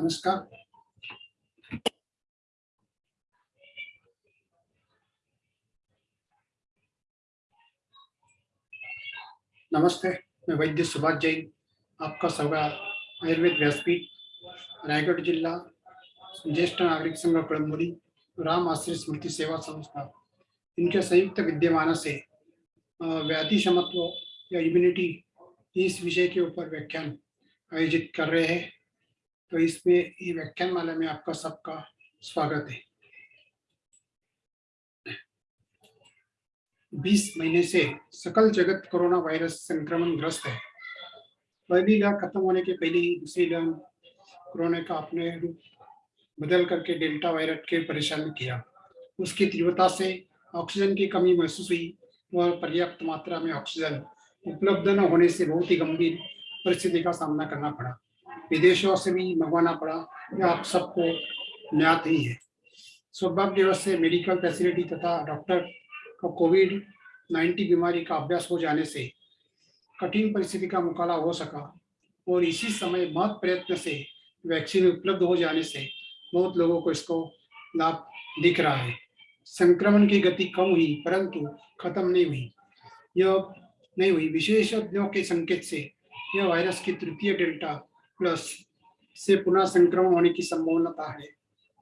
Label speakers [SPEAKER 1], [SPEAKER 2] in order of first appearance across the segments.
[SPEAKER 1] नमस्कार। नमस्ते, मैं वैद्य सुभाष जैन, आपका स्वागत आयुर्वेद व्यासपीठ, रायगढ़ जिला, ज्येष्ठ नागरिक संघ कड़मोली राम आश्रय स्मृति सेवा संस्था। इनके संयुक्त विद्यमान से व्याधि क्षमत्व या इम्यूनिटी इस विषय के ऊपर व्याख्यान आयोजित कर रहे हैं। तो इसमें ये व्याख्यान माला में आपका सबका स्वागत है। 20 महीने से सकल जगत कोरोना वायरस संक्रमण ग्रस्त है। पहली लहर खत्म होने के पहले ही दूसरी लहर कोरोना का अपने रूप बदल करके डेल्टा वायरस के परेशान किया। उसकी तीव्रता से ऑक्सीजन की कमी महसूस हुई और पर्याप्त मात्रा में ऑक्सीजन उपलब्ध न होने से बहुत ही गंभीर परिस्थिति का सामना करना पड़ा। विदेशों से भी मंगवाना पड़ा। यह आप सबको ज्ञात ही है। सौभाग्यवश से मेडिकल फैसिलिटी तथा डॉक्टर को कोविड 19 बीमारी का अभ्यास हो जाने से कठिन परिस्थिति का मुकाबला हो सका और इसी समय बहुत प्रयत्न से वैक्सीन उपलब्ध हो जाने से बहुत लोगों को इसको लाभ दिख रहा है। संक्रमण की गति कम हुई, परंतु खत्म नहीं हुई। यह नहीं हुई। विशेषज्ञों के संकेत से यह वायरस की तृतीय डेल्टा प्लस से पुनः संक्रमण होने की संभावना है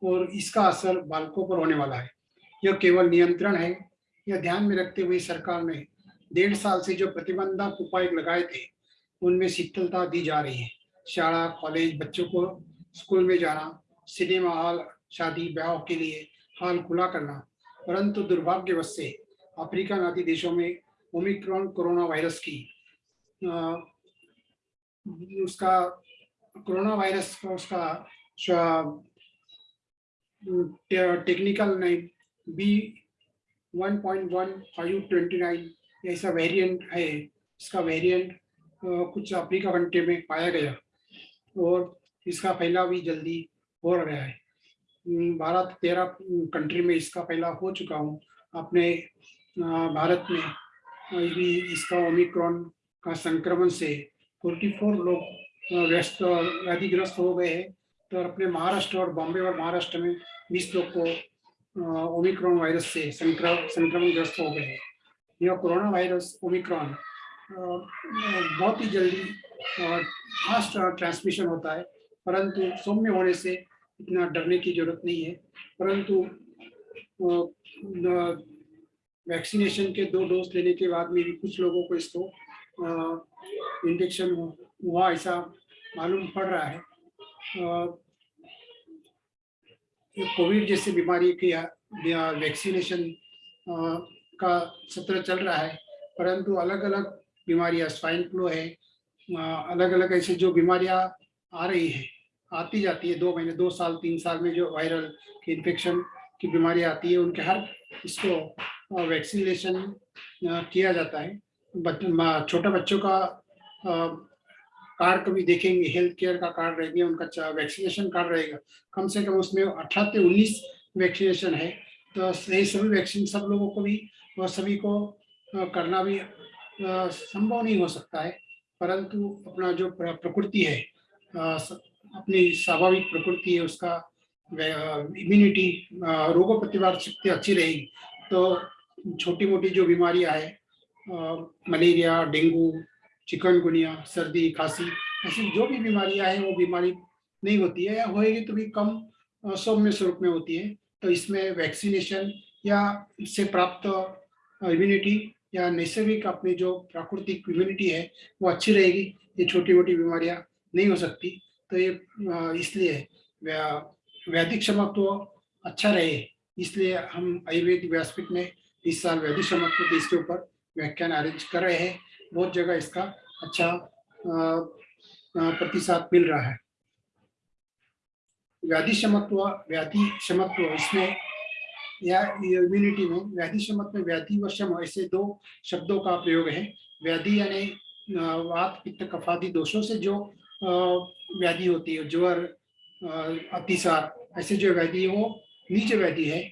[SPEAKER 1] और इसका असर बालकों पर होने वाला है। यह केवल नियंत्रण है यह ध्यान में रखते हुए सरकार ने डेढ़ साल से जो प्रतिबंधक उपाय लगाए थे उनमें शीतलता दी जा रही है। शाला कॉलेज बच्चों को स्कूल में जाना सिनेमा हॉल शादी ब्याह के लिए हॉल खुला करना परंतु दुर्भाग्यवश से अफ्रीका आदि देशों में ओमिक्रॉन कोरोना वायरस की आ, उसका कोरोना वायरस का उसका टेक्निकल नेम बी 1.1529 ऐसा वेरिएंट है, इसका वेरिएंट कुछ अफ्रीका कंट्री में पाया गया। और इसका फैलाव भी जल्दी हो रहा है। भारत तेरह कंट्री में इसका फैलाव हो चुका हूँ। अपने भारत में भी इसका ओमिक्रॉन का संक्रमण से 44 लोग व्यस्त व्याधिग्रस्त हो गए हैं। तो अपने महाराष्ट्र और बॉम्बे और महाराष्ट्र में 20 लोग को ओमिक्रॉन वायरस से संक्रमण ग्रस्त हो गए हैं। यह कोरोना वायरस ओमिक्रॉन बहुत ही जल्दी और फास्ट ट्रांसमिशन होता है। परंतु सौम्य होने से इतना डरने की ज़रूरत नहीं है। परंतु वैक्सीनेशन के दो डोज लेने के बाद में भी कुछ लोगों को इसको इंजेक्शन हुआ ऐसा मालूम पड़ रहा है। कोविड जैसी बीमारी की वैक्सीनेशन का सत्र चल रहा है, परंतु अलग अलग बीमारियाँ, स्वाइन फ्लू है अलग अलग ऐसे जो बीमारियाँ आ रही है, आती जाती है, दो महीने, दो साल, तीन साल में जो वायरल की इन्फेक्शन की बीमारी आती है, उनके हर इसको वैक्सीनेशन किया जाता है। छोटे बच्चों का कार्ड कभी देखेंगे हेल्थ केयर का कार्ड रहेंगे, उनका वैक्सीनेशन कार्ड रहेगा। कम से कम उसमें अठारह से उन्नीस वैक्सीनेशन है। तो यही सभी वैक्सीन सब लोगों को भी, और सभी को करना भी संभव नहीं हो सकता है। परंतु अपना जो प्रकृति है अपनी स्वाभाविक प्रकृति है, उसका इम्यूनिटी रोगों प्रतिरोधक शक्ति अच्छी रहेगी। तो छोटी मोटी जो बीमारियाँ है मलेरिया, डेंगू चिकनगुनिया सर्दी, खांसी ऐसी जो भी बीमारियाँ हैं, वो बीमारी नहीं होती है या होएगी तो भी कम सौम्य स्वरूप में होती है। तो इसमें वैक्सीनेशन या इससे प्राप्त इम्यूनिटी या नैसर्गिक अपनी जो प्राकृतिक इम्यूनिटी है, वो अच्छी रहेगी। ये छोटी मोटी बीमारियाँ नहीं हो सकती। तो ये इसलिए वैदिक क्षमत्व अच्छा रहे। इसलिए हम आयुर्वेद व्यासपीठ में इस साल वैदिक क्षमत्व इसके ऊपर व्याख्यान अरेंज कर रहे हैं। बहुत जगह इसका अच्छा प्रतिशत मिल रहा है। व्याधि क्षमत्व व्याधि क्षमत्व इसमें या इम्यूनिटी में व्याधि क्षमत्व व्याधि व क्षम ऐसे दो शब्दों का प्रयोग है। व्याधि यानी वात, पित्त, कफादि दोषों से जो व्याधि होती है, ज्वर अतिसार, ऐसे जो व्याधि है वो नीचे व्याधि है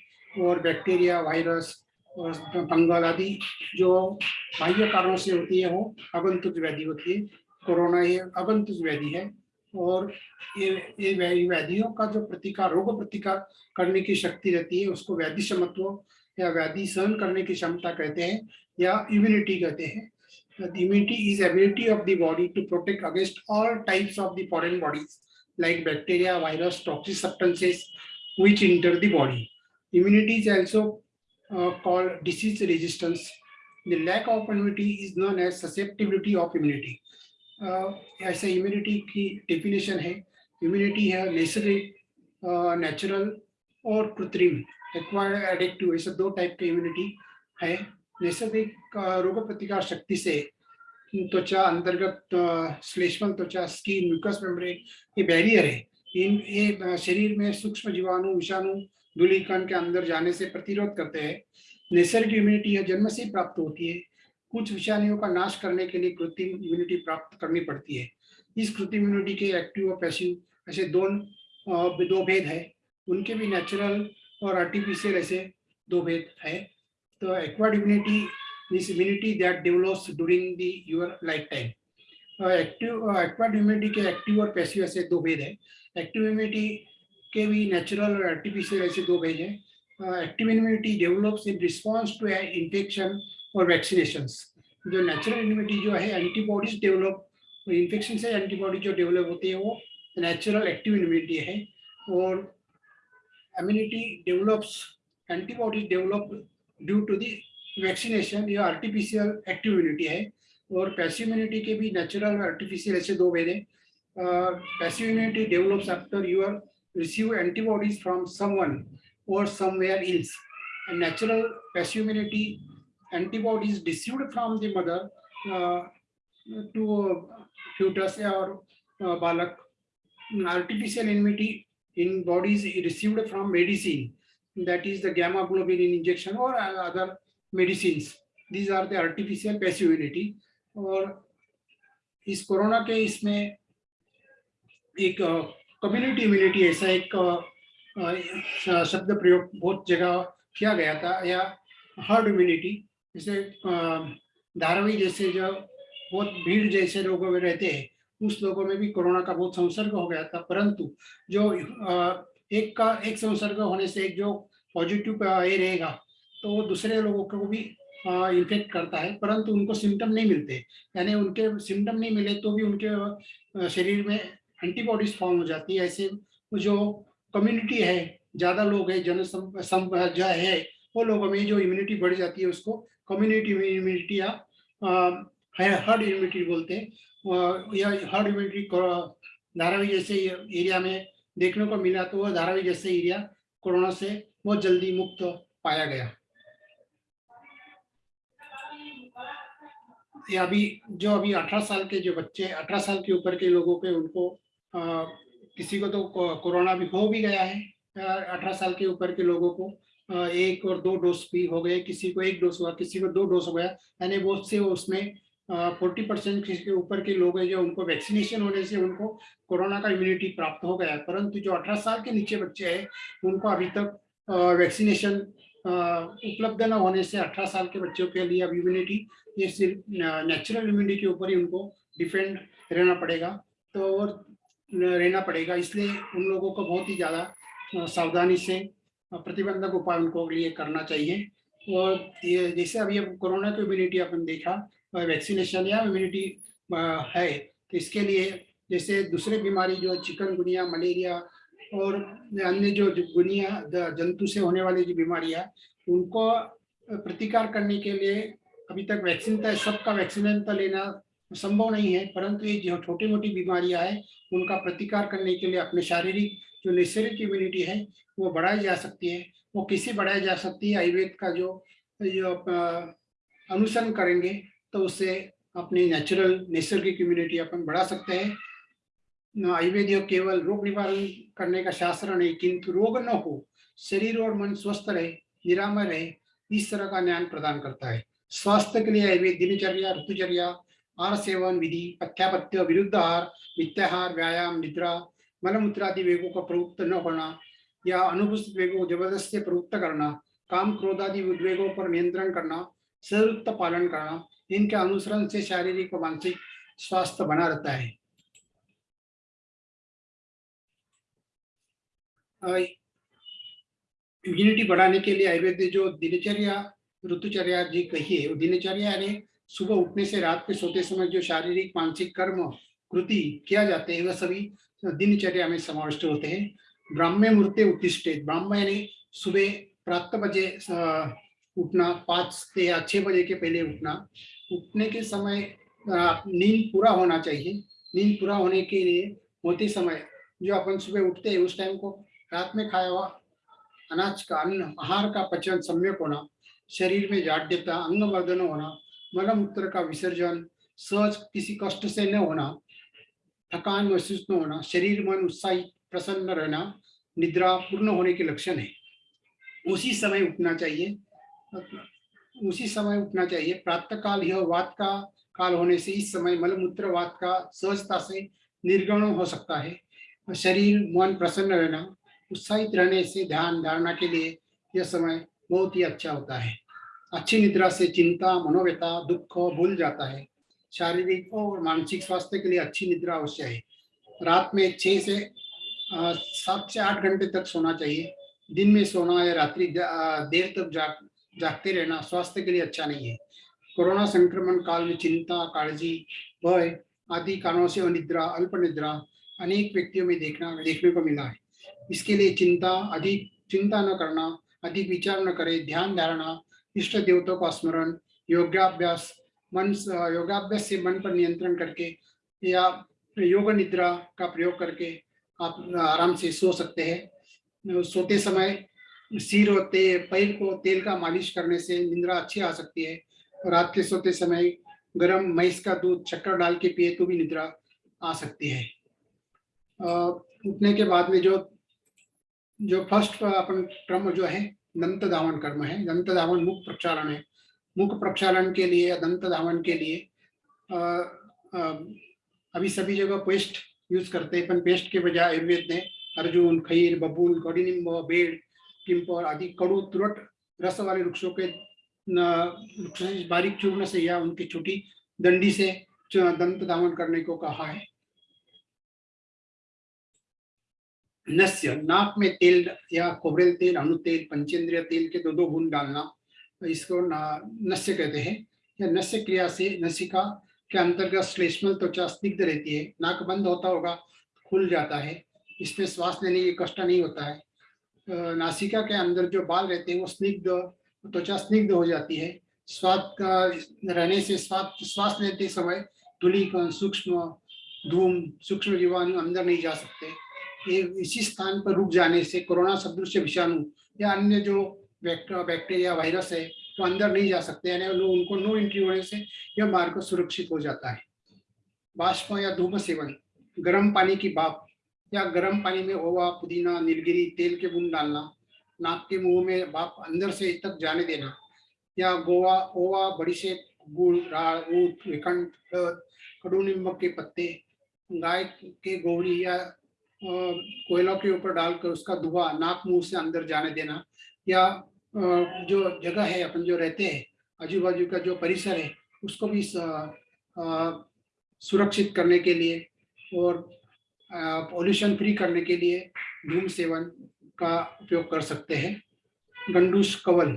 [SPEAKER 1] और बैक्टीरिया, वायरस बंगाल आदि जो बाह्य कारणों से होती है, वो अगंतुक व्याधि होती है, कोरोना ये अगंतुक व्याधि है। और ये ये व्याधियों का जो प्रतिकार, रोग प्रतिकार करने की शक्ति रहती है, उसको व्याधि क्षमत्व या व्याधि सहन करने की क्षमता कहते हैं, या इम्यूनिटी कहते हैं। Immunity is ability of the body to protect against all types of the foreign bodies like bacteria virus toxic substances which enter the body immunity is also uh, called disease resistance. The lack of immunity is known as susceptibility of immunity. Uh, ऐसे immunity की definition है immunity है uh, natural और कृत्रिम acquired addictive ऐसे दो type के immunity है नैसर्गिक रोग प्रतिकार शक्ति से त्वचा अंतर्गत श्लेष्मल त्वचा स्किन म्यूकस मेम्ब्रेन ये बैरियर है इन ये शरीर में सूक्ष्म जीवाणु विषाणु धूलिकण के अंदर जाने से प्रतिरोध करते हैं। नैसर्गिक इम्यूनिटी है जन्म से प्राप्त होती है। कुछ विषाणुओं का नाश करने के लिए कृत्रिम इम्यूनिटी प्राप्त करनी पड़ती है। इस कृत्रिम इम्यूनिटी के एक्टिव और पैसिव ऐसे दो दो भेद है। उनके भी नेचुरल और आर्टिफिशियल ऐसे दो भेद है। the acquired immunity is immunity that develops during the, your lifetime. Active acquired immunity के एक्टिव और पैसिव ऐसे दो भेद है। एक्टिव इम्यूनिटी के भी नेचुरल और आर्टिफिशियल ऐसे दो भेद है। Active immunity develops in response to infection और वैक्सीनेशन जो नेचुरल इम्यूनिटी जो है एंटीबॉडीज डेवलप इन्फेक्शन से एंटीबॉडी जो डेवलप होती है, वो नेचुरल एक्टिव इम्यूनिटी है। और immunity develops antibodies develop due to the vaccination या आर्टिफिशियल एक्टिव इम्यूनिटी है। और पैसिव इम्यूनिटी के भी नेचुरल आर्टिफिशियल ऐसे दो भेद है। Passive immunity develops after you are receive antibodies from someone or somewhere else. A natural passive immunity antibodies received from the mother uh, to uh, fetus or uh, balak. Artificial immunity in bodies received from medicine that is the gamma globulin injection or other medicines. These are the artificial passive immunity. और इस corona के इसमें एक community immunity ऐसा एक शब्द प्रयोग बहुत जगह किया गया था या हर्ड इम्यूनिटी जैसे धारावी जैसे जो बहुत भीड़ जैसे लोगों में रहते हैं, उस लोगों में भी कोरोना का बहुत संसर्ग हो गया था, परंतु जो एक का, एक संसर्ग होने से एक जो पॉजिटिव ये रहेगा तो वो दूसरे लोगों को भी इन्फेक्ट करता है, परंतु उनको सिम्टम नहीं मिलते, यानी उनके सिम्टम नहीं मिले तो भी उनके शरीर में एंटीबॉडीज फॉर्म हो जाती है। ऐसे जो कम्युनिटी है, ज़्यादा लोग है, जन जो है, वो लोगों में जो इम्यूनिटी बढ़ जाती है, उसको कम्युनिटी इम्यूनिटी या हर्ड इम्यूनिटी बोलते हैं। या हर्ड इम्यूनिटी धारावी जैसे एरिया में देखने को मिला तो वह धारावी जैसे एरिया कोरोना से बहुत जल्दी मुक्त पाया गया। ये अभी, जो अभी 18 साल के जो बच्चे 18 साल के ऊपर के लोगों के उनको किसी को तो कोरोना भी हो भी गया है 18 साल के ऊपर के लोगों को एक और दो डोज भी हो गए, किसी को एक डोज हुआ, किसी को दो डोज हो गया, यानी वो से उसमें फोर्टी परसेंट के ऊपर के लोग हैं जो उनको वैक्सीनेशन होने से उनको कोरोना का इम्यूनिटी प्राप्त हो गया परंतु जो 18 साल के नीचे बच्चे हैं, उनको अभी तक वैक्सीनेशन उपलब्ध न होने से 18 साल के बच्चों के लिए अब इम्यूनिटी ये सिर्फ़ नेचुरल इम्यूनिटी के ऊपर ही उनको डिफेंड रहना पड़ेगा तो और रहना पड़ेगा। इसलिए उन लोगों को बहुत ही ज़्यादा सावधानी से प्रतिबंधक उपाय उनको लिए करना चाहिए। और ये जैसे अभी अब कोरोना की इम्यूनिटी अपन देखा वैक्सीनेशन या इम्यूनिटी है तो इसके लिए जैसे दूसरे बीमारी जो चिकनगुनिया मलेरिया और अन्य जो गुनिया जंतु से होने वाली जो बीमारियाँ, उनको प्रतिकार करने के लिए अभी तक वैक्सीन तो सबका वैक्सीन तो लेना संभव नहीं है, परंतु ये जो छोटी मोटी बीमारियाँ हैं, उनका प्रतिकार करने के लिए अपने शारीरिक जो नैसर्गिक इम्यूनिटी है, वो बढ़ाई जा सकती है। वो किसी बढ़ाई जा सकती है, आयुर्वेद का जो जो अनुसरण करेंगे तो उससे अपनी नेचुरल नैसर्गिक इम्यूनिटी अपन बढ़ा सकते हैं। आयुर्वेद केवल रोग निवारण करने का शास्त्र नहीं, किंतु रोग न हो, शरीर और मन स्वस्थ रहे, निरामय रहे, इस तरह का ज्ञान प्रदान करता है। स्वास्थ्य के लिए आयुर्वेद दिनचर्या, ऋतुचर्या आहार सेवन विधि पथ्यापत्य विरुद्ध आहार नित्याहार व्यायाम, निद्रा, मलमूत्रादि वेगों का प्रवृत्त न होना, या अनुपस्थित वेगों को ज़बरदस्ती प्रवृत्त करना, काम क्रोधादि उद्वेगों पर नियंत्रण करना, संयुक्त पालन करना, इनके अनुसरण से शारीरिक और मानसिक स्वास्थ्य बना रहता है। इम्यूनिटी बढ़ाने के लिए आयुर्वेद जो दिनचर्या, ऋतुचर्या जी कही है, वो दिनचर्या यानी सुबह उठने से रात के सोते समय जो शारीरिक, मानसिक कर्म, कृति किया जाते हैं, वह सभी दिनचर्या में समाविष्ट होते हैं। ब्राह्म्य मूर्ति उत्तिष्ठे। ब्राह्म यानी सुबह प्रातः बजे उठना, पाँच से या छः बजे के पहले उठना। उठने के समय नींद पूरा होना चाहिए। नींद पूरा होने के लिए होते समय जो अपन सुबह उठते हैं, उस टाइम को रात में खाया हुआ अनाज का, अन्न, आहार का पचन, सम्यक होना, शरीर में जाड्यता अंग वर्धन होना मलमूत्र का विसर्जन, सहज किसी कष्ट से न होना, थकान महसूस न होना, शरीर मन उत्साहित, प्रसन्न रहना, निद्रा पूर्ण होने के लक्षण है। उसी समय उठना चाहिए। उसी समय उठना चाहिए। प्रातः काल यह वात का काल होने से इस समय मलमूत्र वात का सहजता से निर्गण हो सकता है। शरीर, मन प्रसन्न रहना, उत्साहित रहने से ध्यान, धारणा के लिए यह समय बहुत ही अच्छा होता है। अच्छी निद्रा से चिंता मनोव्यता दुख भूल जाता है। शारीरिक और मानसिक स्वास्थ्य के लिए अच्छी निद्रा अवश्य है। रात में छः से सात से आठ घंटे तक सोना चाहिए। दिन में सोना या रात्रि देर तक जाग, जागते रहना स्वास्थ्य के लिए अच्छा नहीं है। कोरोना संक्रमण काल में चिंता, काळजी, भय आदि कारणों से अनिद्रा, अल्प निद्रा अनेक व्यक्तियों में देखना, देखने को मिला है। इसके लिए चिंता अधिक, चिंता न करना, अधिक विचार न करे, ध्यान धारणा इष्ट देवताओं का स्मरण योगाभ्यास मन योगाभ्यास से मन पर नियंत्रण करके या योग निद्रा का प्रयोग करके आप आराम से सो सकते हैं। सोते समय सिर और ते, पैर को तेल का मालिश करने से निंद्रा अच्छी आ सकती है। रात के सोते समय गर्म मैस का दूध चक्कर डाल के पिए तो भी निद्रा आ सकती है। उठने के बाद में जो जो फ़र्स्ट अपन क्रम जो है दंत धावन कर्म है। दंत धावन मुख प्रक्षालन है। मुख प्रक्षालन के लिए या दंत धावन के लिए आ, आ, अभी सभी जगह पेस्ट यूज़ करते हैं पर पेस्ट के बजाय आयुर्वेद ने अर्जुन खीर बबूल कौडिनिम्ब बेड पिंपल आदि कड़ू तुरट रस वाले वृक्षों के बारीक चूर्ण से या उनकी छोटी दंडी से दंत दामन करने को कहा है। नस्य, नाक में तेल या कोबरेल तेल अणु तेल पंचेंद्रिय तेल के दो दो बूंद डालना, इसको नस्य कहते हैं। या नस्य क्रिया से नसिका के अंतर्गत श्लेष्मल त्वचा स्निग्ध रहती है। नाक बंद होता होगा, खुल जाता है। इसमें श्वास लेने की कष्ट नहीं होता है। नासिका के अंदर जो बाल रहते हैं, वो स्निग्ध, त्वचा स्निग्ध हो जाती है। स्वाद का, रहने से स्वाद, श्वास लेते समय धूली सूक्ष्म धूम, सूक्ष्म जीवाणु अंदर नहीं जा सकते। इसी स्थान पर रुक जाने से कोरोना सदृश विषाणु या अन्य जो बैक्टीरिया, वायरस है तो अंदर नहीं जा सकते, यानी उनको नो एंट्री होने से यह मार्ग सुरक्षित हो जाता है। बाष्प या धूप सेवन, गर्म पानी की भाप या गर्म पानी में ओवा, पुदीना, नीलगिरी, तेल के बूंद डालना, नाक के मुँह में भाप अंदर से तक जाने देना, या गोवा, ओवा, बड़ी से गुड़ राड़ ऊट विखंड कड़ू नीमक के पत्ते, गाय के गोड़ी या कोयलों के ऊपर डालकर उसका धुआँ नाक मुँह से अंदर जाने देना या जो जगह है, अपन जो रहते हैं आजू बाजू का जो परिसर है, उसको भी सुरक्षित करने के लिए और पॉल्यूशन फ्री करने के लिए धूम सेवन का उपयोग कर सकते हैं। गंडूस, कवल,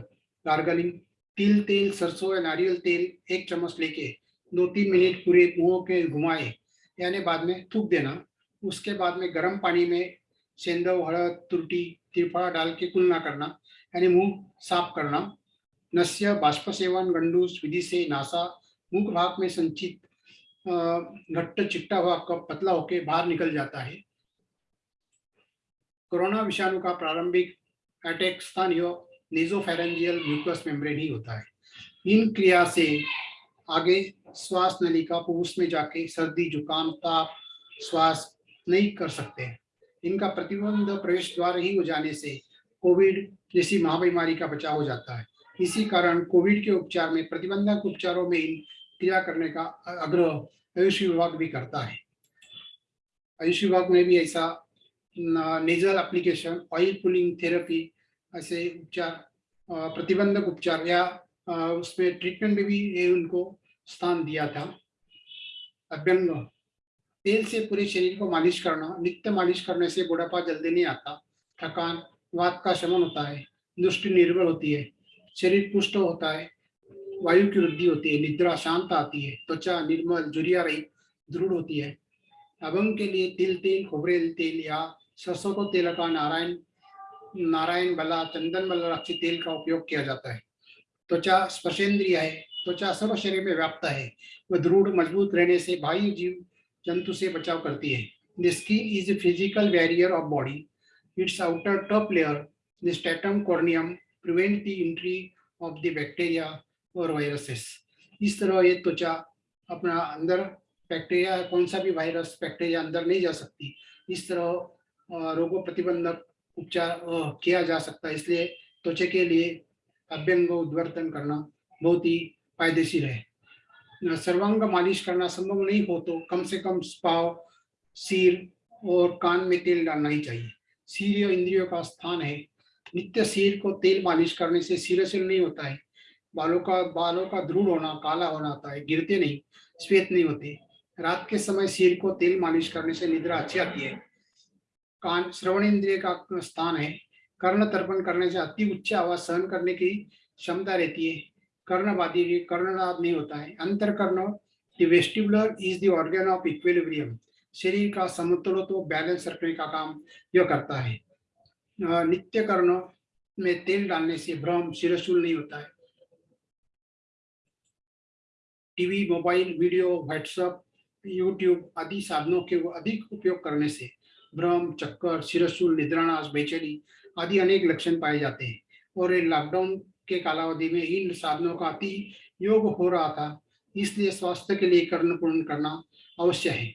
[SPEAKER 1] गार्गलिंग, तिल, तेल, सरसों या नारियल तेल एक चम्मच लेके दो तीन मिनट पूरे मुँह के घुमाए, यानी बाद में थूक देना। उसके बाद में गर्म पानी में सेंदव हड़द तुरटी तिरफा डाल के कुलना करना, यानी मुँह साफ़ करना। नस्य बाष्प सेवन गंडूस विधि से नासा, मुख भाग में संचित घट्ट चिट्टा हुआ कप पतला होकर बाहर निकल जाता है। कोरोना विषाणु का प्रारंभिक अटैक स्थान यह नेजोफेरेंजियल म्यूकस मेम्ब्रेन ही होता है। इन क्रिया से आगे श्वास नलिका पुरुष में जाके सर्दी, जुकाम, ताप, श्वास नहीं कर सकते। इनका प्रतिबंध प्रवेश द्वार ही हो जाने से कोविड जैसी महाबीमारी का बचाव हो जाता है। इसी कारण कोविड के उपचार में, प्रतिबंधक उपचारों में इन क्रिया करने का आग्रह आयुष विभाग भी करता है। आयुष विभाग में भी ऐसा nasal application oil pulling therapy ऐसे उपचार प्रतिबंधक उपचार या उसमें ट्रीटमेंट में भी उनको स्थान दिया था। अभ्यंग तेल से पूरे शरीर को मालिश करना नित्य मालिश करने से बुढ़ापा जल्दी नहीं आता, थकान, वात का शमन होता है, दृष्टि निर्बल होती है, शरीर पुष्ट होता है, वायु की वृद्धि होती है, निद्रा शांत आती है, त्वचा निर्मल, जुरिया रही दृढ़ होती है। अभंग के लिए तिल तेल खोबरेल तेल या सरसों को तेल का नारायण नारायण बला, चंदन बला रक्षी तेल का उपयोग किया जाता है। त्वचा स्पर्शेंद्रिय है, त्वचा सर्व शरीर में व्याप्त है, वह दृढ़, मज़बूत रहने से बाह्य जीव जंतु से बचाव करती है। The skin is a physical barrier of body. Its outer top layer, the stratum corneum, prevent the entry of the bacteria और वायरसेस इस तरह ये त्वचा अपना अंदर बैक्टीरिया कौन सा भी वायरस बैक्टीरिया अंदर नहीं जा सकती। इस तरह रोगों प्रतिबंधक उपचार किया जा सकता है। इसलिए त्वचा के लिए अभ्यंग उद्वर्तन करना बहुत ही फायदेशीर है। सर्वांग मालिश करना संभव नहीं हो तो कम से कम पाव सिर और कान में तेल डालना ही चाहिए। सिर इंद्रियों का स्थान है। नित्य सिर को तेल मालिश करने से सिर सिर नहीं होता है। बालों का बालों का दृढ़ होना, काला होना आता है, गिरते नहीं, श्वेत नहीं होते। रात के समय सिर को तेल मालिश करने से निद्रा अच्छी आती है। कान श्रवण इंद्रिय का स्थान है। कर्ण तर्पण करने से अति उच्च आवाज़ सहन करने की क्षमता रहती है। कर्णवादी कर्णनाद नहीं होता है। अंतर कर्ण the vestibular is the organ of equilibrium शरीर का समतुल तो बैलेंस रखने का काम यह करता है। नित्य कर्ण में तेल डालने से भ्रम सिरशूल नहीं होता है। TV, mobile, video, WhatsApp, YouTube आदि साधनों के अधिक उपयोग करने से भ्रम, चक्कर सिरशूल निद्रानाश, बेचैनी आदि अनेक लक्षण पाए जाते हैं। और लॉकडाउन के कालावधि में इन साधनों का अति योग हो रहा था, इसलिए स्वास्थ्य के लिए कर्णपूर्ण करना अवश्य है।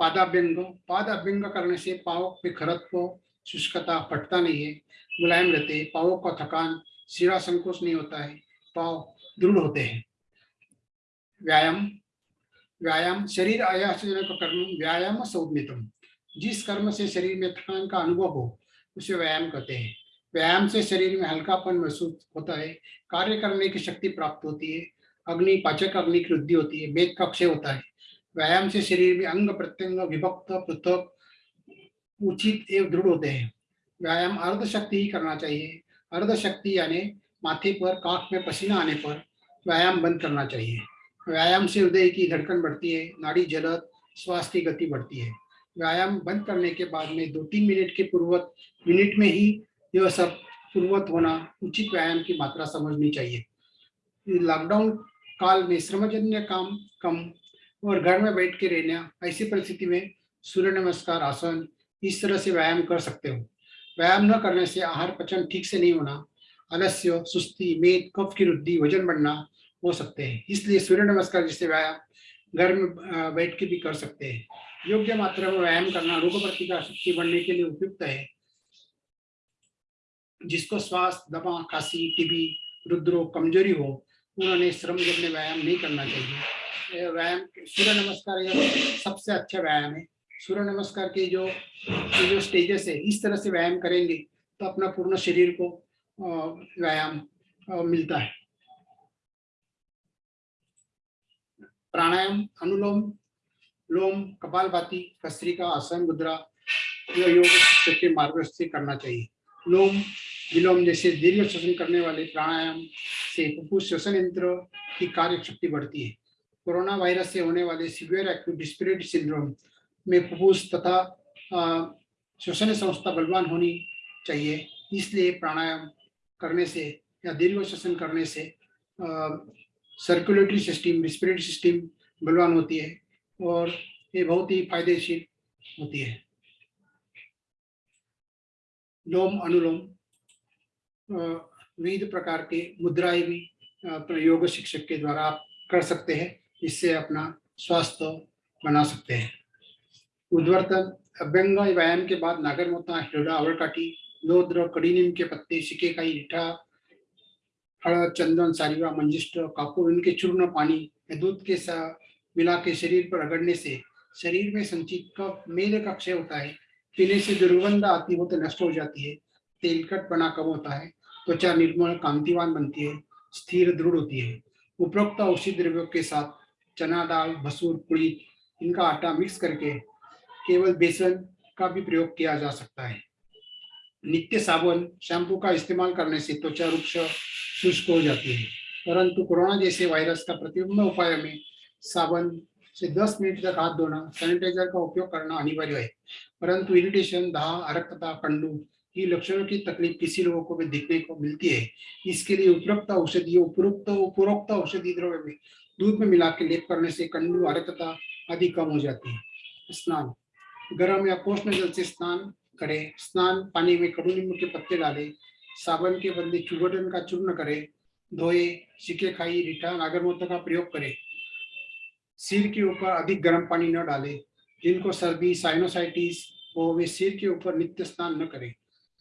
[SPEAKER 1] पादाभ्यंग पादाभ्यंग करने से पाव पे खरत्व शुष्कता फटता नहीं है, मुलायम रहते पावों का थकान, सिरा संकोच नहीं होता है, पाव दृढ़ होते हैं। व्यायाम व्यायाम शरीर आयासजनक कर्म, व्यायाम सौमितम जिस कर्म से शरीर में थकान का अनुभव हो, उसे व्यायाम कहते हैं। व्यायाम से शरीर में हल्कापन महसूस होता है, कार्य करने की शक्ति प्राप्त होती है, अग्नि, पाचक अग्नि की वृद्धि होती है वेद का क्षय होता है। व्यायाम से शरीर में अंग प्रत्यंग, विभक्त, पृथक, उचित एवं दृढ़ होते हैं। व्यायाम अर्ध शक्ति ही करना चाहिए। अर्ध शक्ति यानी माथे पर, काख में पसीना आने पर व्यायाम बंद करना चाहिए। व्यायाम से हृदय की धड़कन बढ़ती है, नाड़ी जलत श्वास की गति बढ़ती है। व्यायाम बंद करने के बाद में दो तीन मिनट के पूर्वक मिनट में ही यह सब पूर्वत होना उचित व्यायाम की मात्रा समझनी चाहिए। लॉकडाउन काल में श्रमजन्य काम कम और घर में बैठ के रहना, ऐसी परिस्थिति में सूर्य नमस्कार, आसन, इस तरह से व्यायाम कर सकते हो। व्यायाम न करने से आहार पचन ठीक से नहीं होना, आलस्य, सुस्ती, मेद, कफ की वृद्धि, वज़न बढ़ना हो सकते हैं। इसलिए सूर्य नमस्कार जैसे व्यायाम घर में बैठ के भी कर सकते हैं। योग्य मात्रा में व्यायाम करना रोग प्रतिकार शक्ति बढ़ने के लिए उपयुक्त है। जिसको श्वास, दमा, खांसी, टीबी, रुद्रोग, कमज़ोरी हो, उन्होंने श्रम जन्य व्यायाम नहीं करना चाहिए। व्यायाम, सूर्य नमस्कार सबसे अच्छा व्यायाम है। सूर्य नमस्कार के जो जो स्टेजेस है, इस तरह से व्यायाम करेंगे तो अपना पूर्ण शरीर को व्यायाम मिलता है। प्राणायाम, अनुलोम, लोम कपाल भाती का आसन, मुद्रा योग के मार्गदर्शन से करना चाहिए। लोम, विलोम जैसे दीर्घ श्वसन करने वाले प्राणायाम से श्वसन यंत्र की कार्य शक्ति बढ़ती है। कोरोना वायरस से होने वाले सीवियर एक्यूट डिस्पिरेटरी सिंड्रोम में फुफ्फुस तथा श्वसन संस्था बलवान होनी चाहिए। इसलिए प्राणायाम करने से या दीर्घ श्वसन करने से सर्कुलेटरी सिस्टम रिस्पिरेटरी सिस्टम बलवान होती है और ये बहुत ही फायदेशील होती है। लोम अनुलोम विविध प्रकार के मुद्राएँ भी योग शिक्षक के द्वारा आप कर सकते हैं इससे अपना स्वास्थ्य बना सकते हैं। उद्वर्तन, अभ्यंग व्यायाम के बाद नागर नागरमोता हिरडा अवरकाटी लोद्र कड़ी नीम के पत्ते, सिके का ईठा हड़द चंदन, सारिवा, मंजिष्ट कापूर इनके चूर्ण पानी, दूध के साथ मिला के शरीर पर रगड़ने से, शरीर में संचित कफ मेल का क्षय होता है। पीने से दुर्गंध आती हो तो नष्ट हो जाती है। तेलकट बना कम होता है? त्वचा निर्मल, कांतिवान बनती है, स्थिर, दृढ़ होती है। उपरोक्त औषधि द्रव्यों के साथ चना दाल, मसूर, पुड़ी, इनका आटा मिक्स करके केवल बेसन का भी प्रयोग किया जा सकता है। नित्य साबुन, शैम्पू का इस्तेमाल करने से त्वचा रुक्ष, शुष्क हो जाती है। परंतु कोरोना जैसे वायरस का प्रतिबंध उपाय में साबुन से 10 मिनट तक हाथ धोना सैनिटाइजर का उपयोग करना अनिवार्य है। परंतु इरिटेशन दाह, अरक्तता कंडू की लक्षणों की तकलीफ़ किसी लोगों को भी दिखने को मिलती है। इसके लिए उपरोक्त औषधि उपरोक्त उपरोक्त औषधि द्रव्य में दूध में मिला के लेप करने से कंडू, अरक्तता आदि कम हो जाती है। स्नान, गर्म या कोष्ण जल से स्नान करें। स्नान पानी में कड़ू नींबू के पत्ते डाले। साबन के बदले चुगटन का चूर्ण करें। धोए सिके खाई, रिठा नागरमूत्र का प्रयोग करें। सिर के ऊपर अधिक गर्म पानी न डाले, जिनको सर्दी साइनोसाइटिस हो, वे सिर के ऊपर नित्य स्नान न करें।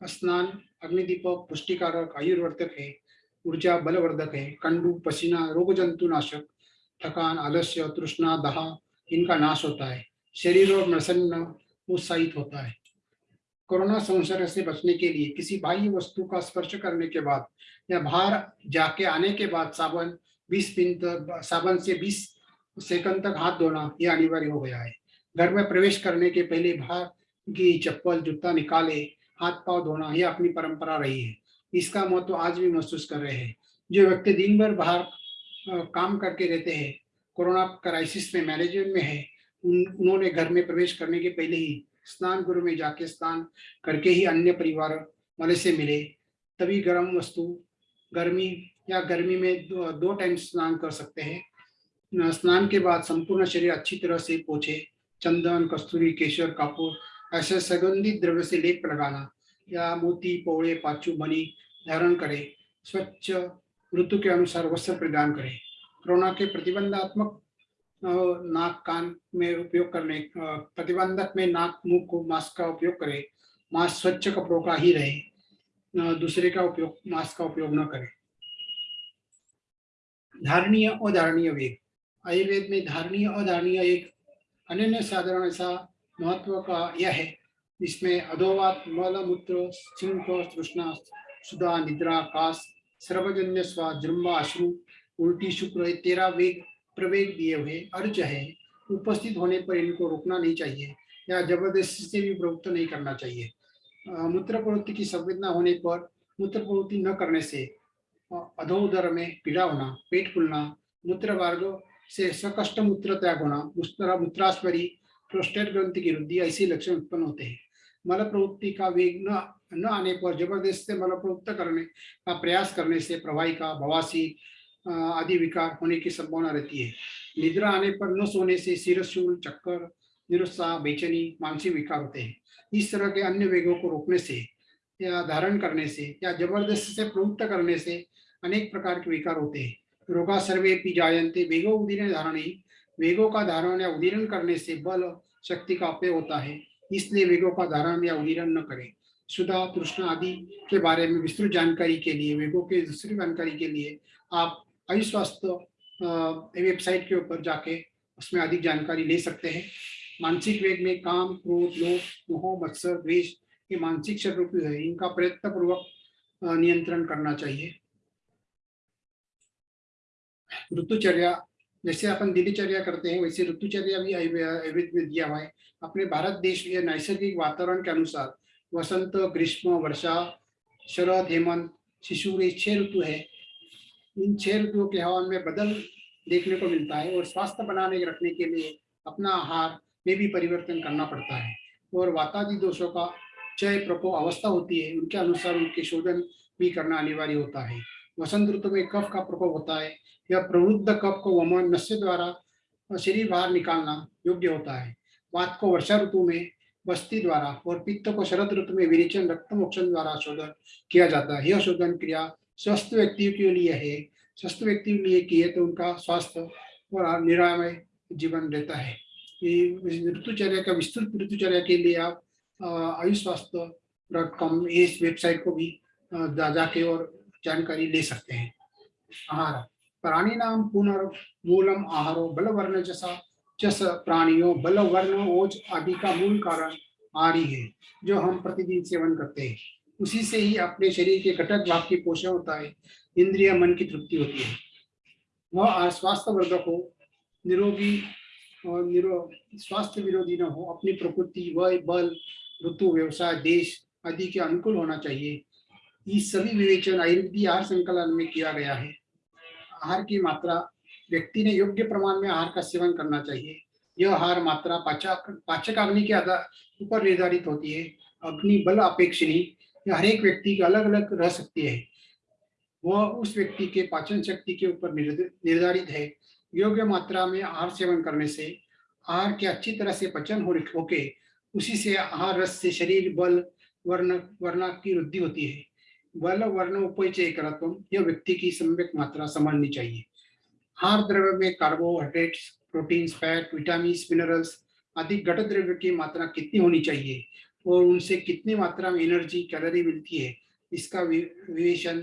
[SPEAKER 1] स्नान, अग्निदीपक, पुष्टिकारक, आयुर्वर्धक है, ऊर्जा बलवर्धक है, कंडू, पसीना रोग जंतु नाशक थकान, आलस्य, तृष्णा, दहा, इनका नाश होता है। शरीर और प्रसन्न उत्साहित होता है। कोरोना संसर्ग से बचने के लिए किसी बाह्य वस्तु का स्पर्श करने के बाद या बाहर जाके आने के बाद साबन 20 मिनट साबन से 20 सेकंड तक हाथ धोना यह अनिवार्य हो गया है। घर में प्रवेश करने के पहले बाहर की चप्पल जूता निकाले हाथ पाव धोना यह अपनी परंपरा रही है। इसका महत्व तो आज भी महसूस कर रहे हैं। जो व्यक्ति दिन भर बाहर काम करके रहते हैं कोरोना क्राइसिस में मैनेजमेंट में है उन उन्होंने घर में प्रवेश करने के पहले ही स्नान गुरु में जाके स्नान करके ही अन्य परिवार वाले से मिले। तभी गर्म वस्तु गर्मी या गर्मी में दो, दो टाइम स्नान कर सकते हैं। स्नान के बाद संपूर्ण शरीर अच्छी तरह से पोछे, चंदन, कस्तूरी, केशर, कापूर, ऐसे सुगंधित द्रव्य से लेप लगाना, या मोती, पौड़े, पाचू बनी धारण करे, स्वच्छ ऋतु के अनुसार वस्त्र प्रदान करें। कोरोना के प्रतिबंधात्मक नाक, कान में उपयोग करने प्रतिबंधक में नाक, मुँह को मास्क का उपयोग करें, मास्क स्वच्छ कपड़ों का ही रहे दूसरे का उपयोग, मास्क का उपयोग न करें। धारणीय, अधारणीय वेग। आयुर्वेद में धारणीय अधारणीय एक अन्य साधारण सा महत्व का यह है, जिसमें अधोवात मल मूत्र सिंह तृष्णा, सुधा, निद्रा काश सर्वजन्य स्वा जृम्बा, अश्रु, उल्टी शुक्र तेरा वेग, प्रवेग दिए हुए अर्ज़ है। उपस्थित होने पर इनको रोकना नहीं चाहिए या ज़बरदस्ती से भी प्रवृत्त नहीं करना चाहिए। मूत्र प्रवृत्ति की संवेदना होने पर मूत्र प्रवृत्ति न करने से अधोदर में पीड़ा होना, पेट फूलना, मूत्र मार्ग से सकष्ट मूत्र त्याग होना मूत्र मूत्रास्परी प्रोस्टेट ग्रंथि की वृद्धि ऐसे लक्षण उत्पन्न होते हैं। मल प्रवृत्ति का वेग न न आने पर ज़बरदस्त से मल प्रवृत्त करने का प्रयास करने से प्रवाही का बवासी आदि विकार होने की संभावना रहती है। निद्रा आने पर न सोने से सिरशूल चक्कर, निरुत्साह, बेचैनी, मानसिक विकार होते हैं। इस तरह के अन्य वेगों को रोकने से या धारण करने से या ज़बरदस्त से प्रवृत्त करने से अनेक प्रकार के विकार होते हैं। रोगा सर्वे पी जायंते वेगो उदीरण धारण। वेगों का धारण या उदीरण करने से बल शक्ति का अपय होता है। इसलिए वेगों का धारण या उदीरण न करें। सुधा, तृष्णा आदि के बारे में विस्तृत जानकारी के लिए, वेगों के दूसरी जानकारी के लिए आप आयुष स्वास्थ्य वेबसाइट के ऊपर जाके उसमें अधिक जानकारी ले सकते हैं। मानसिक वेग में काम, क्रोध, लोभ, मोह, मत्सर, द्वेष ये मानसिक शत्रु है। इनका प्रयत्न पूर्वक नियंत्रण करना चाहिए। ऋतुचर्या, जैसे अपन दिनचर्या करते हैं, वैसे ऋतुचर्या भी आयुर्वेद में दिया हुआ है। अपने भारत देश या नैसर्गिक वातावरण के अनुसार वसंत, ग्रीष्म, वर्षा, शरद, हेमंत, शिशु, ये छह ऋतु है। इन छह ऋतुओं के हवा में बदल देखने को मिलता है और स्वास्थ्य बनाने रखने के लिए अपना आहार में भी परिवर्तन करना पड़ता है। और वातादि दोषों का चय प्रकोप अवस्था होती है, उनके अनुसार उनके शोधन भी करना अनिवार्य होता है। वसंत ऋतु में कफ का प्रकोप होता है या प्रवृद्ध कफ को वमन नश्य द्वारा शरीर बाहर निकालना योग्य होता है। वात को वर्षा ऋतु में बस्ती द्वारा और पित्त को शरद ऋतु में विरेचन रक्त मोक्षण द्वारा शोधन किया जाता है। यह शोधन क्रिया स्वस्थ व्यक्तियों के लिए है। स्वस्थ व्यक्ति के लिए किए तो उनका स्वास्थ्य और निरामय जीवन रहता है। ऋतुचर्या का विस्तृत ऋतुचर्या के लिए आप आयुष स्वास्थ्य डॉट कॉम इस वेबसाइट को भी जाके और जानकारी ले सकते हैं। आहार, प्राणी नाम पुनर्मूलम आहारो बलवर्ण जैसा चस प्राणियों बल वर्ण ओज आदि का मूल कारण आरी है, जो हम प्रतिदिन सेवन करते हैं। उसी से ही अपने शरीर के घटक भाग की पोषण होता है, इंद्रिय, मन की तृप्ति होती है। वह स्वास्थ्य वर्धक हो निरोगी और निरो, स्वास्थ्य विरोधी न हो, अपनी प्रकृति, वय, बल, ऋतु, व्यवसाय, देश आदि के अनुकूल होना चाहिए। ये सभी विवेचन आयुर्वेदी आहार संकलन में किया गया है। आहार की मात्रा, व्यक्ति ने योग्य प्रमाण में आहार का सेवन करना चाहिए। यह आहार मात्रा पाचक पाचक अग्नि के आधार ऊपर निर्धारित होती है। अग्नि, बल अपेक्षणी हर एक व्यक्ति की अलग अलग रह सकती है। वह उस व्यक्ति के पाचन शक्ति के ऊपर निर्धारित है। योग्य मात्रा में आहार सेवन करने से आहार के अच्छी तरह से पचन हो, होके उसी से आहार रस से शरीर, बल, वर्ण वर्ण की वृद्धि होती है। बल वर्ण उपचय करत्व यह व्यक्ति की सम्यक मात्रा समझनी चाहिए। हार द्रव्य में carbohydrates protein fat vitamin minerals आदि घट द्रव्य की मात्रा कितनी होनी चाहिए और उनसे कितनी मात्रा में एनर्जी कैलोरी मिलती है, इसका विवेचन,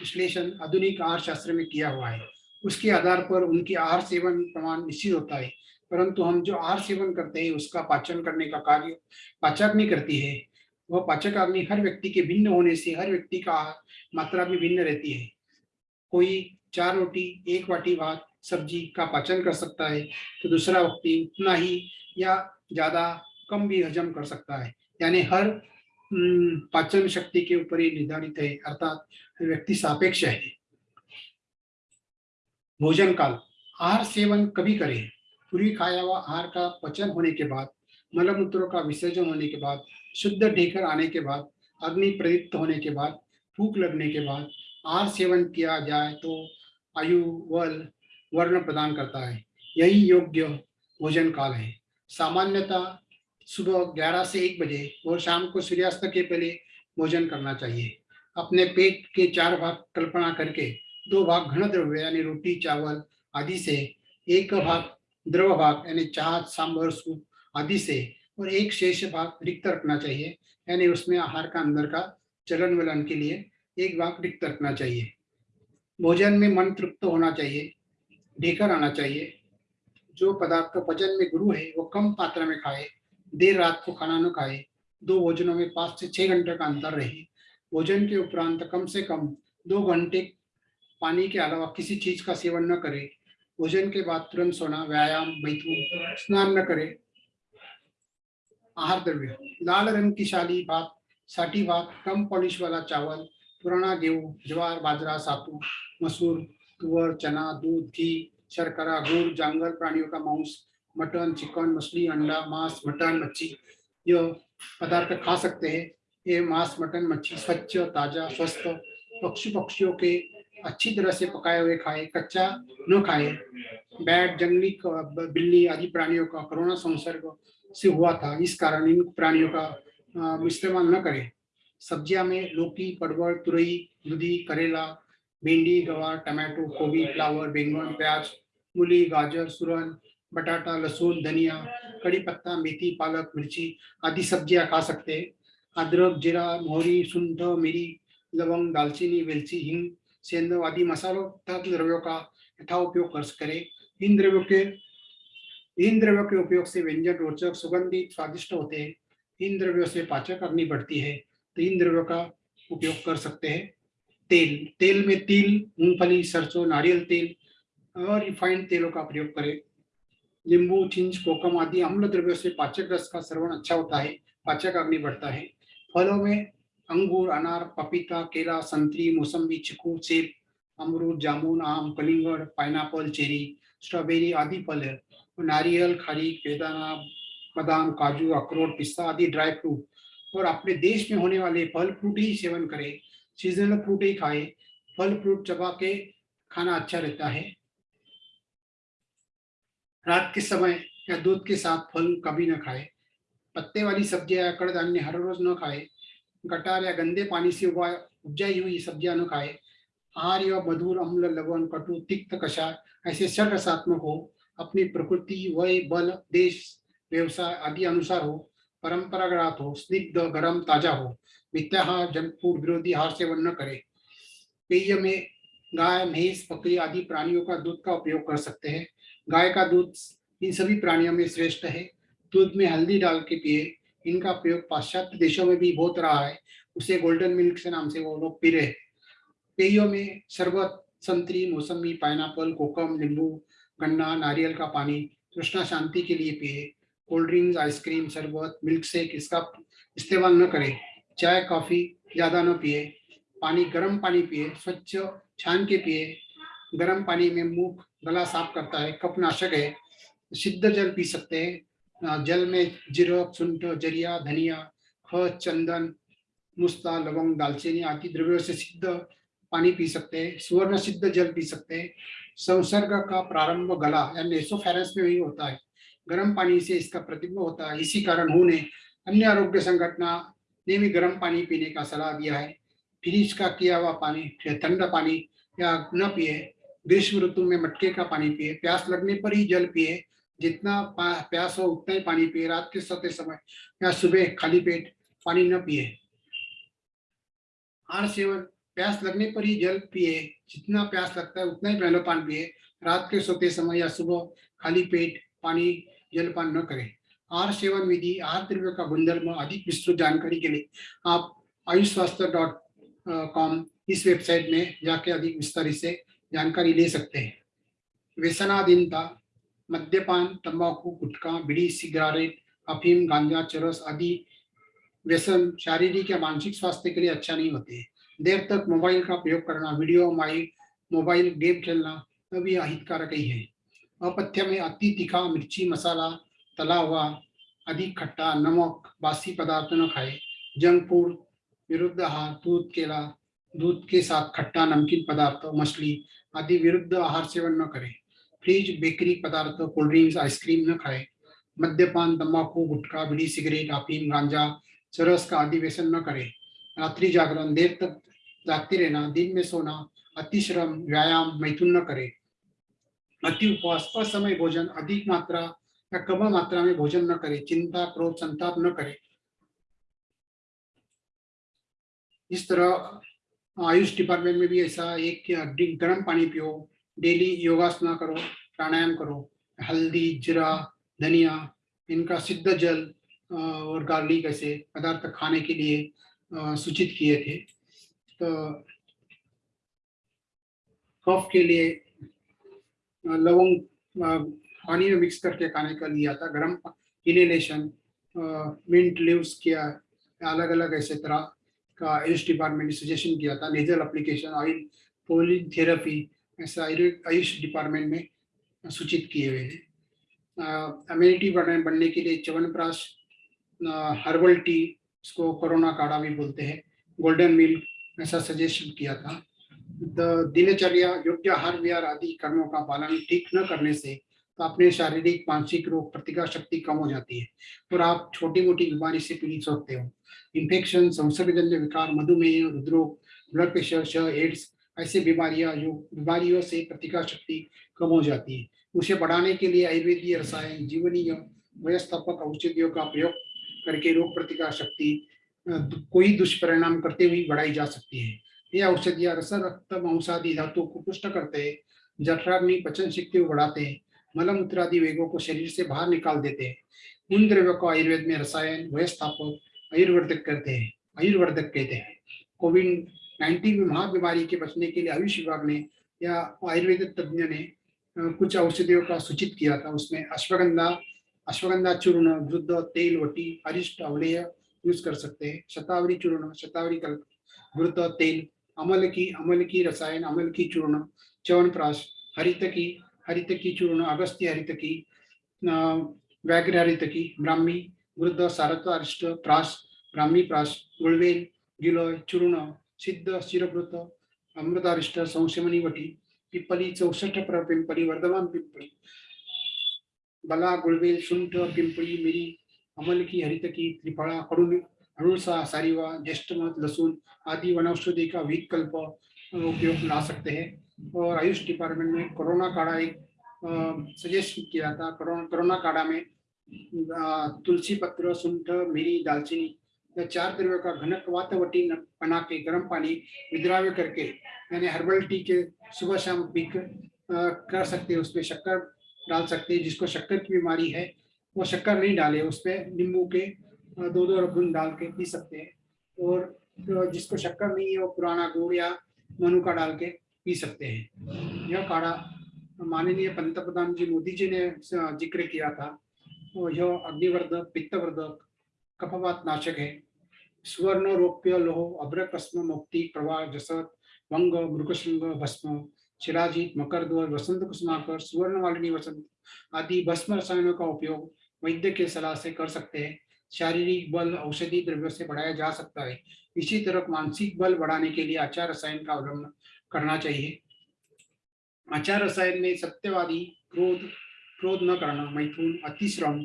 [SPEAKER 1] विश्लेषण आधुनिक आहार शास्त्र में किया हुआ है। उसके आधार पर उनकी आहार सेवन प्रमाण निश्चित होता है, परंतु हम जो आहार सेवन करते हैं, उसका पाचन करने का कार्य पाचक नहीं करती है। वह पाचक अग्नि हर व्यक्ति के भिन्न होने से, हर व्यक्ति का मात्रा भी भिन्न रहती है। कोई चार रोटी, एक वाटी भात, सब्ज़ी का पाचन कर सकता है तो दूसरा व्यक्ति उतना ही या ज़्यादा कम भी हजम कर सकता है। यानी हर पाचन शक्ति के ऊपर ही निर्धारित है, अर्थात व्यक्ति सापेक्ष है। भोजन काल, आहार सेवन कभी करें। पूरी खाया हुआ आहार का पचन होने के बाद, मलमूत्रों का विसर्जन होने के बाद शुद्ध ढेकर आने के बाद, अग्नि प्रदीप्त होने के बाद फूक लगने के बाद, आहार सेवन किया जाए तो आयु, वल, वर्ण प्रदान करता है। यही योग्य भोजन काल है। सामान्यतः सुबह 11 से 1 बजे और शाम को सूर्यास्त के पहले भोजन करना चाहिए। अपने पेट के चार भाग कल्पना करके, दो भाग घन द्रव्य यानी रोटी, चावल आदि से, एक भाग द्रव भाग यानी चाह, सांभर, सूप आदि से और एक शेष भाग रिक्त रखना चाहिए, यानी उसमें आहार का अंदर का चलन वलन के लिए एक भाग रिक्त रखना चाहिए। भोजन में मन तृप्त होना चाहिए, ढेकर आना चाहिए। जो पदार्थ का वज़न में गुरु है, वो कम मात्रा में खाए, देर रात को खाना न खाए, दो भोजनों में पाँच से छह घंटे का अंतर रहे। भोजन के उपरांत कम से कम दो घंटे पानी के अलावा किसी चीज़ का सेवन न करे। भोजन के बाद तुरंत सोना, व्यायाम मैथुन स्नान न करे। आहार द्रव्य। लाल रंग की शाली भात, साठी भात, कम पॉलिश वाला चावल, पुराना गेहूँ, ज्वार, बाजरा, सातू, मसूर, तुअर, चना, दूध, घी, शर्करा, गुड़ जंगल प्राणियों का मांस, मटन, चिकन, मछली, अंडा, मांस, मटन, मच्छी। ये पदार्थ खा सकते हैं। ये मांस, मटन, मच्छी स्वच्छ, ताज़ा, स्वस्थ पक्षी पक्षियों के अच्छी तरह से पकाए हुए खाए, कच्चा न खाए। बैट, जंगली बिल्ली आदि प्राणियों का कोरोना संसर्ग से हुआ था। इस कारण इन प्राणियों का इस्तेमाल न करें। सब्ज़ियाँ में लौकी, परवल, तुरई, दूधी, करेला, भिंडी, गवार, टमाटो गोभी फ्लावर, बैंगन, प्याज, मूली, गाजर, सुरन, बटाटा, लहसुन, धनिया, कड़ी पत्ता, मेथी, पालक, मिर्ची आदि सब्ज़ियाँ खा सकते हैं। अदरक, जीरा, मोहरी, सुंठ, मिरी, लवंग, दालचीनी, वेलची, हिंग, सेंधव आदि मसालों तथा द्रव्यों का यथा उपयोग कर करें। इन द्रव्यों के इन द्रव्यों के उपयोग से व्यंजन, रोचक सुगंधित स्वादिष्ट होते हैं। इन द्रव्यों से पाचक अग्नि बढ़ती है तो इन द्रव्यों का उपयोग कर सकते हैं। तेल तेल में तिल, मूंगफली, सरसों, नारियल तेल और रिफाइंड तेलों का प्रयोग करें। नींबू, चिंच, कोकम आदि अम्ल द्रव्यों से पाचक रस का श्रवण अच्छा होता है, पाचक अग्नि बढ़ता है। फलों में अंगूर, अनार, पपीता, केला, संतरी मौसमी चिकू, सेब, अमरूद, जामुन, आम, कलिंगड़, पाइनएप्पल, चेरी, स्ट्रॉबेरी आदि फल है। नारियल खड़ी बेदाना बादाम, काजू, अखरोट, पिस्ता आदि ड्राई फ्रूट और अपने देश में होने वाले फल फ्रूट ही सेवन करें। सीजनल फ्रूट ही खाए। फल फ्रूट चबा के खाना अच्छा रहता है। रात के समय या दूध के साथ फल कभी न खाए। पत्ते वाली सब्ज़ियाँ या कड़धान्य हर रोज न खाए। गटार या गंदे पानी से उगा, उपजाई हुई सब्ज़ियाँ न खाए। आहार या मधुर, अम्ल, लवण, कटु, तिक्त, कषाय ऐसे षट रसात्मक हो। अपनी प्रकृति, वय, बल, देश, व्यवसाय आदि अनुसार हो, परंपरागत हो, स्निग्ध, गरम, ताज़ा हो मिथ्याहार जंक विरोधी हार सेवन न करे। पेय में गाय, भैंस, बकरी आदि प्राणियों का दूध का उपयोग कर सकते हैं। गाय का दूध इन सभी प्राणियों में श्रेष्ठ है। दूध में हल्दी डाल के पिए। इनका प्रयोग पाश्चात्य देशों में भी बहुत रहा है। उसे गोल्डन मिल्क से नाम से वो लोग पी रहे पेयों में शरबत, संतरी, मौसमी, पाइनएप्पल, कोकम, नींबू गन्ना, नारियल का पानी कृष्णा शांति के लिए पिए कोल्ड ड्रिंक्स आइसक्रीम शरबत मिल्क शेक इसका इस्तेमाल न करें, चाय कॉफ़ी ज़्यादा न पिए, पानी, गर्म पानी पिए, स्वच्छ छान के पिए, गर्म पानी में मुँह, गला साफ़ करता है, कफनाशक है, सिद्ध जल पी सकते हैं जल में जीरक, सुंठ, ज़रिया, धनिया ख चंदन, मुस्ता, लवंग, दालचीनी आदि द्रव्यों से सिद्ध पानी पी सकते हैं, सुवर्ण सिद्ध जल पी सकते हैं संसर्ग का प्रारंभ गला यानी एसोफेरेंस में ही होता है। गर्म पानी से इसका प्रतिबिंब होता है। इसी कारण उन्होंने अन्य आरोग्य संगठना ने भी गर्म पानी पीने का सलाह दिया है। फ्रिज का किया हुआ पानी ठंडा पानी, या न पिए, ग्रीष्म ऋतु में मटके का पानी पिए, प्यास लगने पर ही जल पिए, जितना प्यास हो उतना ही पानी पिए, रात के सोते समय या सुबह खाली पेट पानी न पिए। आहार सेवन प्यास लगने पर ही जल पिए, जितना प्यास लगता है उतना ही पहले पान पिए। रात के सोते समय या सुबह खाली पेट पानी जलपान न करें। आहार सेवन विधि, आहार द्रव्य का गुणधर्म अधिक विस्तृत जानकारी के लिए आप आयुष स्वास्थ्य डॉट कॉम इस वेबसाइट में जाके अधिक विस्तार से जानकारी ले सकते हैं। व्यसनाधीनता, मद्यपान, तंबाकू, गुटखा, बीड़ी, सिगरेट, अफीम, गांजा, चरस आदि व्यसन शारीरिक या मानसिक स्वास्थ्य के लिए अच्छा नहीं होते। देर तक मोबाइल का प्रयोग करना, वीडियो माइल मोबाइल, गेम खेलना तभी अहितकारक ही है। अपथ्य में अति तीखा मिर्ची मसाला तला हुआ अधिक खट्टा, नमक, बासी पदार्थ न खाए। जंक फ़ूड, विरुद्ध आहार, दूध, केला, दूध के साथ खट्टा नमकीन पदार्थ, मछली आदि विरुद्ध आहार सेवन न करें। फ्रिज, बेकरी पदार्थ, कोल्ड ड्रिंक्स, आइसक्रीम न खाए। मद्यपान, तंबाकू, गुटखा, बीड़ी, सिगरेट अफीम गांजा, चरस का आदि व्यसन न करें। रात्रि जागरण, देर तक जागते रहना, दिन में सोना अतिश्रम व्यायाम, मैथुन न करे। अति उपवास, असमय भोजन, अधिक मात्रा या कम मात्रा में भोजन न करे, चिंता, क्रोध, संताप न करे। इस तरह आयुष डिपार्टमेंट में भी ऐसा एक गर्म पानी पियो, डेली योगासना करो, प्राणायाम करो, हल्दी, जीरा, धनिया, इनका सिद्ध जल और गार्लिक ऐसे पदार्थ खाने के लिए सूचित किए थे। कफ के लिए लवंग पानी में मिक्स करके खाने का लिया था। गर्म इनहेलेशन मिंट लीव्स किया अलग अलग ऐसे तरह का आयुष डिपार्टमेंट ने सजेशन किया था। Nasal application oil pulling therapy ऐसा आयुष डिपार्टमेंट में सूचित किए हुए हैं। इम्यूनिटी बढ़ने बढ़ने के लिए च्यवनप्राश हर्बल टी इसको कोरोना काढ़ा भी बोलते हैं। गोल्डन मिल्क ऐसा सजेशन किया था। दिनचर्या, योग्य आहार विहार आदि कर्मों का पालन ठीक न करने से तो अपने शारीरिक, मानसिक रोग प्रतिकार शक्ति कम हो जाती है। और आप छोटी मोटी बीमारी से पीड़ित होते हो। इन्फेक्शन संसर्गजन्य विकार, मधुमेह, हृदरोग ब्लड प्रेशर एड्स ऐसी बीमारियाँ जो बीमारियों से प्रतिकार शक्ति कम हो जाती है। उसे बढ़ाने के लिए आयुर्वेदीय रसायन, जीवनीय, व्यवस्थापक औषधियों का प्रयोग करके रोग प्रतिकार शक्ति कोई दुष्परिणाम करते हुए बढ़ाई जा सकती है। ये औषधियाँ रस रक्त मांसादि धातु को पुष्ट करते हैं जठराग्नि, पचन शक्ति बढ़ाते हैं मलमूत्र आदि वेगों को शरीर से बाहर निकाल देते हैं उन द्रव्यों को आयुर्वेद में रसायन, व्यवस्थापक, आयुर्वर्धक करते हैं आयुर्वर्धक कहते हैं। कोविड नाइन्टीन महाबीमारी के बचने के लिए आयुष विभाग ने या आयुर्वेद तज्ञ ने कुछ औषधियों का सूचित किया था। उसमें अश्वगंधा अश्वगंधा चूर्ण, वृद्ध तेल, वटी, अरिष्ट अवलेय यूज़ कर सकते हैं। शतावरी चूर्ण शतावरी कल्प वृद्ध तेल, अमल की अमल की रसायन, अमल की चूर्ण च्यवनप्राश हरित की हरित की चूर्ण, अगस्त्य हरित की व्याघ्र हरित की, ब्राह्मी वृद्ध सारत्वारिष्ट प्राश, ब्राह्मी प्राश, गुळवेल, गिलोय, चूर्ण, सिद्ध, शिरभृत अमृतारिष्ट संशमनी वटी, पिपली, चौसष्ट पिंपली, वर्धमान पिंपली, बला, गुळवेल, शुंठ पिंपळी मिरी अमल की हरित की त्रिफळा कडून अड़ुलसा सारीवा ज्येष्ठमत लहसुन आदि वनौषधि का विकल्प उपयोग ला सकते हैं और आयुष डिपार्टमेंट में कोरोना काढ़ा एक सजेस्ट किया था कोरोना काढ़ा में तुलसी पत्र सुंठ मिरी दालचीनी या चार द्रव्यों का घनक वातावटी बना के गर्म पानी विद्राव्य करके यानी हर्बल टी के सुबह शाम पी कर सकते हैं उसमें शक्कर डाल सकते हैं जिसको शक्कर की बीमारी है वो शक्कर नहीं डाले, उस पर नींबू के दो दो रबुन डाल के पी सकते हैं और जिसको शक्कर नहीं है वो पुराना गुड़ या मनु का डाल के पी सकते हैं। यह काढ़ा माननीय पंत प्रधान जी मोदी जी ने ज़िक्र किया था। तो यह अग्निवर्धक, पित्तवर्धक कफवात नाशक है। स्वर्ण रौप्य लोह, अभ्रकस्म मुक्ति, प्रवाह जसत, वंग, मृगशृंग, भस्म शिराजीत मकरध्वज वसंत कुसुमाकर, सुवर्ण वालिनी, वसंत आदि भस्म रसायनों का उपयोग वैद्य के सलाह से कर सकते हैं। शारीरिक बल, औषधि द्रव्यों से बढ़ाया जा सकता है। इसी तरह मानसिक बल बढ़ाने के लिए आचार रसायन का अवलंबन करना चाहिए। आचार रसायन में सत्यवादी क्रोध क्रोध न करना, मैथुन, अतिश्रम,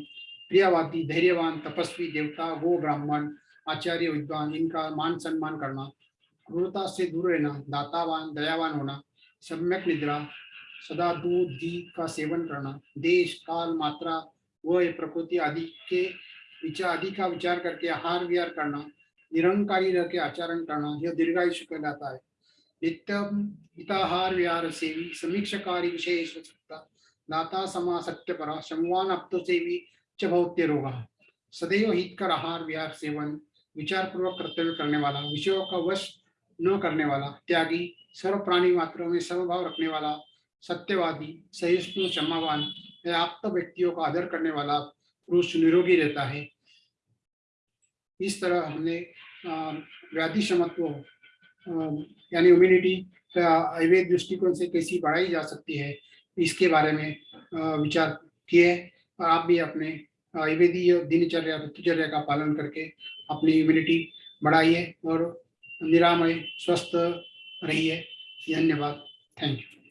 [SPEAKER 1] प्रियवादी, धैर्यवान, तपस्वी, देवता, वो ब्राह्मण, आचार्य, विद्वान, इनका मान सम्मान करना, क्रूरता से दूर रहना, दातावान, दयावान होना, सम्यक निद्रा सदा दूध घी का सेवन करना। देश, काल, मात्रा व प्रकृति आदि के विचार, आदि का विचार करके आहार विहार करना, निरंकारी रह के आचरण करना, यह दीर्घायुष कहलाता है। नित्यम हिताहार विहार सेवी, समीक्षकारी सकता दाता समा सत्य परा शमवान अप्तो सेवी च भौत्य रोगा। सदैव हितकर आहार विहार सेवन विचार पूर्वक कर्तव्य करने वाला, विषयों का वश न करने वाला, त्यागी सर्व प्राणी मात्रों में समभाव रखने वाला सत्यवादी, सहिष्णु, क्षमावान आप्त व्यक्तियों का आदर करने वाला पुरुष निरोगी रहता है। इस तरह हमने व्याधि क्षमत्व यानी इम्यूनिटी आयुर्वेद दृष्टिकोण से कैसी बढ़ाई जा सकती है, इसके बारे में विचार किए और आप भी अपने आयुर्वेदीय दिनचर्या, ऋतुचर्या का पालन करके अपनी इम्यूनिटी बढ़ाइए और निरामय, स्वस्थ रहिए। धन्यवाद। Thank you